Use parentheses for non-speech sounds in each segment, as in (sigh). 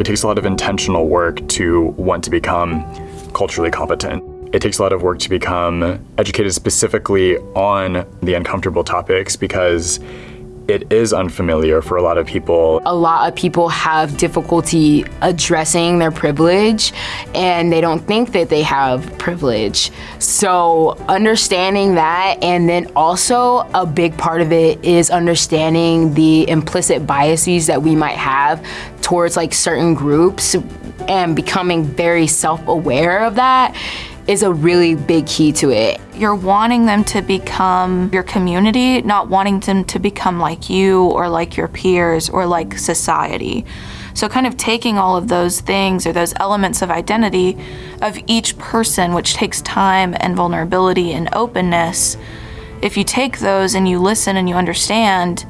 It takes a lot of intentional work to want to become culturally competent. It takes a lot of work to become educated specifically on the uncomfortable topics because it is unfamiliar for a lot of people. A lot of people have difficulty addressing their privilege and they don't think that they have privilege. So understanding that and then also a big part of it is understanding the implicit biases that we might have towards like certain groups and becoming very self-aware of that is a really big key to it. You're wanting them to become your community, not wanting them to become like you or like your peers or like society. So kind of taking all of those things or those elements of identity of each person, which takes time and vulnerability and openness, if you take those and you listen and you understand,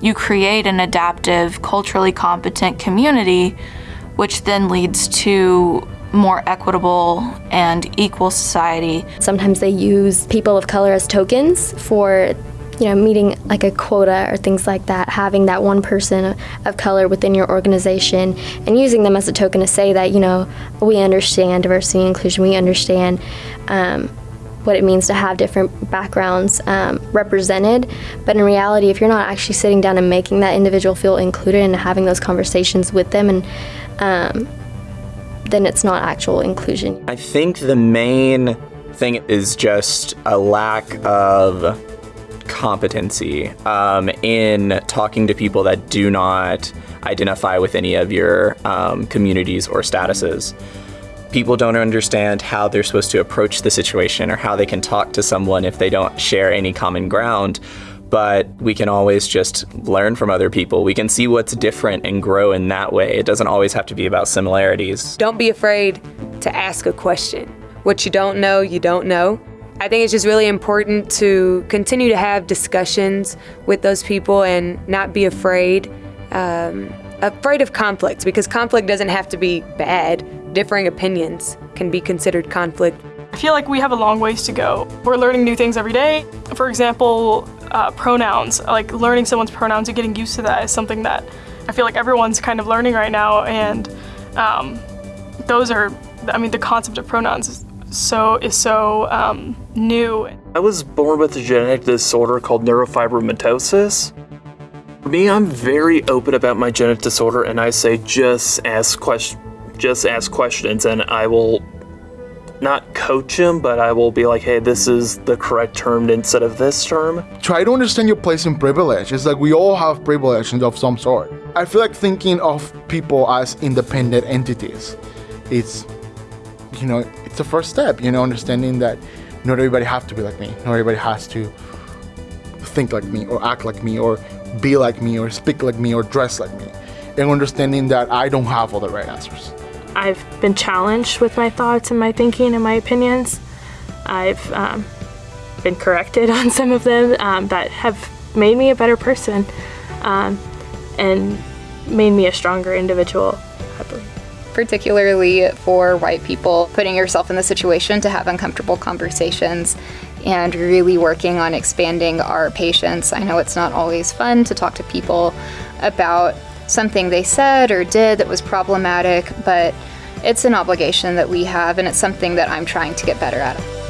you create an adaptive, culturally competent community, which then leads to more equitable and equal society. Sometimes they use people of color as tokens for you know, meeting like a quota or things like that, having that one person of color within your organization and using them as a token to say that, you know, we understand diversity and inclusion, we understand um, what it means to have different backgrounds um, represented. But in reality, if you're not actually sitting down and making that individual feel included and having those conversations with them and um, then it's not actual inclusion. I think the main thing is just a lack of competency um, in talking to people that do not identify with any of your um, communities or statuses. People don't understand how they're supposed to approach the situation or how they can talk to someone if they don't share any common ground but we can always just learn from other people. We can see what's different and grow in that way. It doesn't always have to be about similarities. Don't be afraid to ask a question. What you don't know, you don't know. I think it's just really important to continue to have discussions with those people and not be afraid, um, afraid of conflict because conflict doesn't have to be bad. Differing opinions can be considered conflict. I feel like we have a long ways to go. We're learning new things every day. For example, uh, pronouns, like learning someone's pronouns and getting used to that is something that I feel like everyone's kind of learning right now. And um, those are, I mean, the concept of pronouns is so is so um, new. I was born with a genetic disorder called neurofibromatosis. For me, I'm very open about my genetic disorder, and I say just ask question, just ask questions, and I will not coach him, but I will be like, hey, this is the correct term instead of this term. Try to understand your place in privilege. It's like we all have privilege of some sort. I feel like thinking of people as independent entities. It's, you know, it's the first step, you know, understanding that not everybody has to be like me. Not everybody has to think like me or act like me or be like me or speak like me or dress like me. And understanding that I don't have all the right answers. I've been challenged with my thoughts and my thinking and my opinions. I've um, been corrected (laughs) on some of them um, that have made me a better person um, and made me a stronger individual, I believe. Particularly for white people, putting yourself in the situation to have uncomfortable conversations and really working on expanding our patience. I know it's not always fun to talk to people about something they said or did that was problematic, but it's an obligation that we have and it's something that I'm trying to get better at.